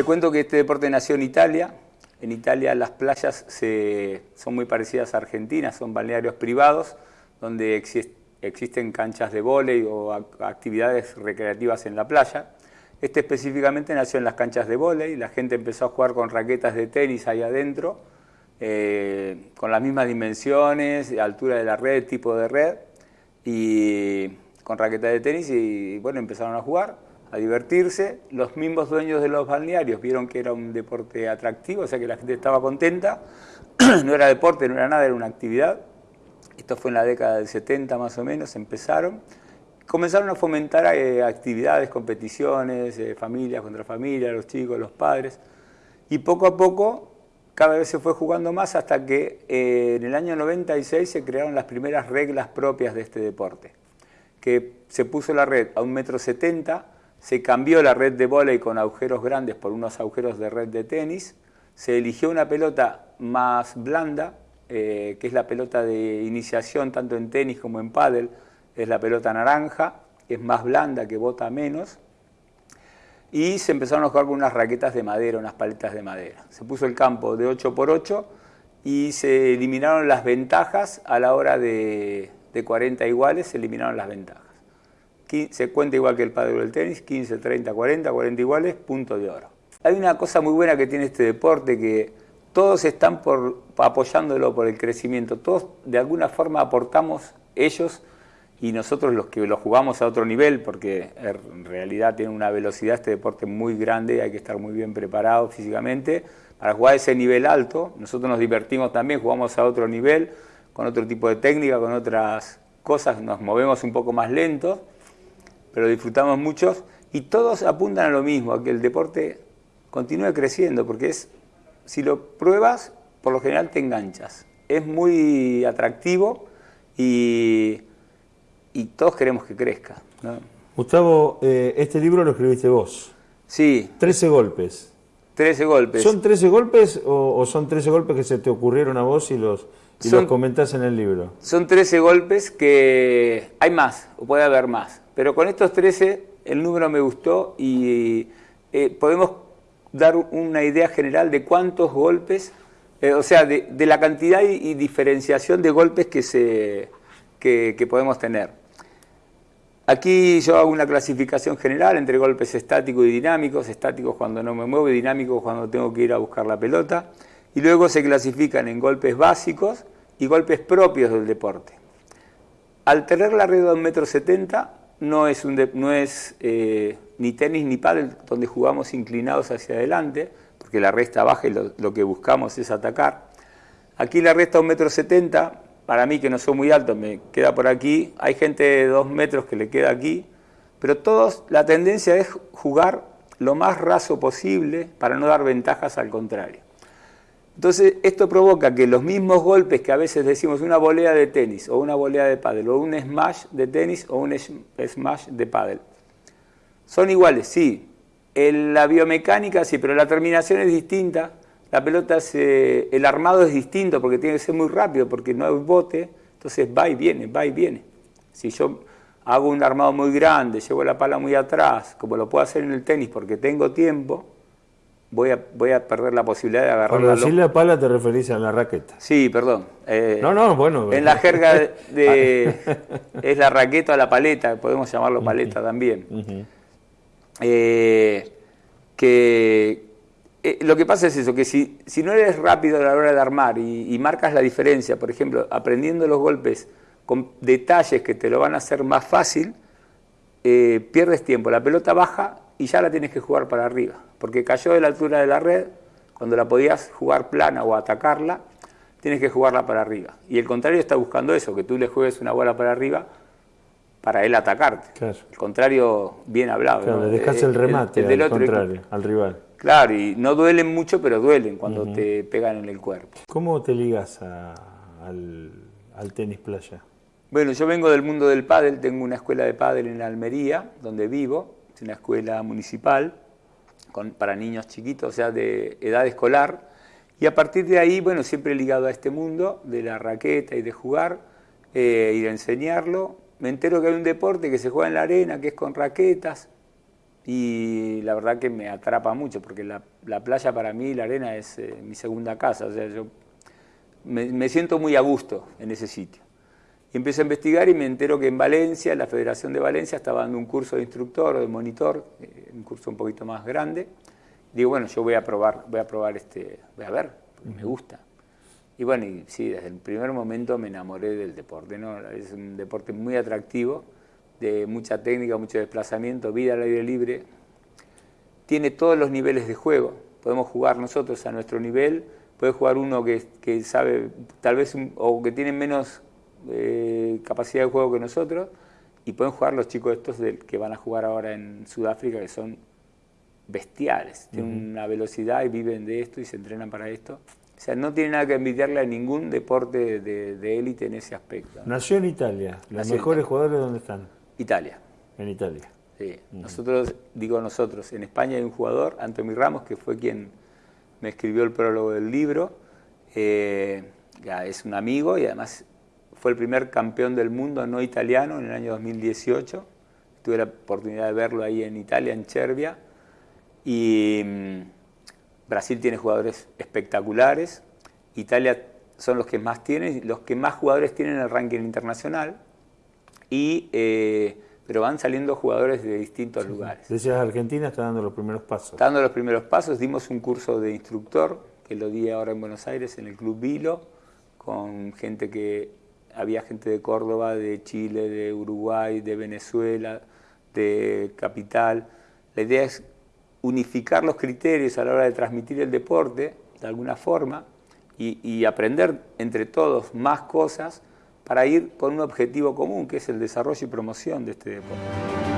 Te cuento que este deporte nació en Italia. En Italia las playas son muy parecidas a Argentina, son balnearios privados donde existen canchas de vóley o actividades recreativas en la playa. Este específicamente nació en las canchas de vóley, la gente empezó a jugar con raquetas de tenis ahí adentro, eh, con las mismas dimensiones, altura de la red, tipo de red, y con raquetas de tenis y bueno, empezaron a jugar, a divertirse. Los mismos dueños de los balnearios vieron que era un deporte atractivo, o sea que la gente estaba contenta, no era deporte, no era nada, era una actividad. Esto fue en la década del 70 más o menos, empezaron comenzaron a fomentar eh, actividades, competiciones, eh, familias contra familias, los chicos, los padres, y poco a poco cada vez se fue jugando más hasta que eh, en el año 96 se crearon las primeras reglas propias de este deporte, que se puso la red a un metro setenta, se cambió la red de vóley con agujeros grandes por unos agujeros de red de tenis, se eligió una pelota más blanda, que es la pelota de iniciación tanto en tenis como en pádel, es la pelota naranja, es más blanda, que bota menos, y se empezaron a jugar con unas raquetas de madera, unas paletas de madera. Se puso el campo de 8 por 8 y se eliminaron las ventajas a la hora de, 40 iguales, se eliminaron las ventajas. Se cuenta igual que el padre del tenis, 15, 30, 40, 40 iguales, punto de oro. Hay una cosa muy buena que tiene este deporte que todos están por, apoyándolo por el crecimiento, todos de alguna forma aportamos ellos y nosotros los que lo jugamos a otro nivel, porque en realidad tiene una velocidad este deporte muy grande, hay que estar muy bien preparado físicamente para jugar ese nivel alto. Nosotros nos divertimos también, jugamos a otro nivel, con otro tipo de técnica, con otras cosas, nos movemos un poco más lentos, pero disfrutamos muchos y todos apuntan a lo mismo, a que el deporte continúe creciendo, porque es, si lo pruebas, por lo general te enganchas. Es muy atractivo y y todos queremos que crezca. Gustavo, eh, este libro lo escribiste vos. Sí. Trece golpes. Trece golpes. ¿Son trece golpes o, son trece golpes que se te ocurrieron a vos y los, los comentás en el libro? Son trece golpes que hay más, o puede haber más. Pero con estos trece el número me gustó y eh, podemos dar una idea general de cuántos golpes, eh, o sea, de, la cantidad y, diferenciación de golpes que, se, que podemos tener. Aquí yo hago una clasificación general entre golpes estáticos y dinámicos, estáticos cuando no me muevo y dinámicos cuando tengo que ir a buscar la pelota, y luego se clasifican en golpes básicos y golpes propios del deporte. Al tener la red de 1,70 m no es, un no es eh, ni tenis ni pádel donde jugamos inclinados hacia adelante, porque la red está baja y lo, que buscamos es atacar. Aquí la red está a 1,70 m, para mí que no soy muy alto, me queda por aquí, hay gente de dos metros que le queda aquí, pero todos, la tendencia es jugar lo más raso posible para no dar ventajas al contrario. Entonces, esto provoca que los mismos golpes que a veces decimos una volea de tenis, o una volea de pádel, o un smash de tenis, o un smash de pádel, son iguales, sí. En la biomecánica sí, pero la terminación es distinta, la pelota, el armado es distinto porque tiene que ser muy rápido, porque no hay bote, entonces va y viene, va y viene. Si yo hago un armado muy grande, llevo la pala muy atrás, como lo puedo hacer en el tenis porque tengo tiempo, voy a, voy a perder la posibilidad de agarrar Cuando decís la pala te referís a la raqueta. Sí, perdón. Eh, no, no, bueno. En la jerga de, es la raqueta o la paleta, podemos llamarlo paleta también. Eh, que, eh, lo que pasa es eso, que si, si, no eres rápido a la hora de armar y, marcas la diferencia, por ejemplo, aprendiendo los golpes con detalles que te lo van a hacer más fácil, pierdes tiempo. La pelota baja y ya la tienes que jugar para arriba, porque cayó de la altura de la red, cuando la podías jugar plana o atacarla, tienes que jugarla para arriba. Y el contrario está buscando eso, que tú le juegues una bola para arriba para él atacarte. El contrario, bien hablado. Claro, le dejas el remate al contrario, al rival. Claro, y no duelen mucho, pero duelen cuando te pegan en el cuerpo. ¿Cómo te ligas al, tenis playa? Bueno, yo vengo del mundo del pádel, tengo una escuela de pádel en Almería, donde vivo, es una escuela municipal para niños chiquitos, o sea, de edad escolar, y a partir de ahí, bueno, siempre ligado a este mundo de la raqueta y de jugar eh, y de enseñarlo. Me entero que hay un deporte que se juega en la arena, que es con raquetas, y la verdad que me atrapa mucho, porque la, playa para mí, la arena es eh, mi segunda casa, o sea, yo me, siento muy a gusto en ese sitio. Y empiezo a investigar y me entero que en Valencia, la Federación de Valencia estaba dando un curso de instructor o de monitor, eh, un curso un poquito más grande. Digo, bueno, yo voy a probar, voy a probar este, voy a ver, me gusta. Y bueno, sí, desde el primer momento me enamoré del deporte. Es un deporte muy atractivo, de mucha técnica, mucho desplazamiento, vida al aire libre. Tiene todos los niveles de juego. Podemos jugar nosotros a nuestro nivel, puede jugar uno que, que sabe, tal vez, o que tiene menos eh, capacidad de juego que nosotros, y pueden jugar los chicos estos del, que van a jugar ahora en Sudáfrica, que son bestiales, tienen una velocidad y viven de esto y se entrenan para esto. O sea, no tiene nada que envidiarle a ningún deporte de élite en ese aspecto. Nació en Italia. ¿Los mejores jugadores dónde están? Italia. En Italia. Sí. Nosotros, digo nosotros, en España hay un jugador, Antonio Ramos, que fue quien me escribió el prólogo del libro. Eh, ya es un amigo y además fue el primer campeón del mundo no italiano en el año 2018. Tuve la oportunidad de verlo ahí en Italia, en Cervia. Y mm, Brasil tiene jugadores espectaculares. Italia son los que más tienen, los que más jugadores tienen en el ranking internacional. Y, eh, pero van saliendo jugadores de distintos lugares. Decías, Argentina está dando los primeros pasos. Está dando los primeros pasos. Dimos un curso de instructor, que lo di ahora en Buenos Aires, en el Club Vilo, con gente que había gente de Córdoba, de Chile, de Uruguay, de Venezuela, de Capital. La idea es unificar los criterios a la hora de transmitir el deporte, de alguna forma, y, aprender entre todos más cosas para ir por un objetivo común, que es el desarrollo y promoción de este deporte.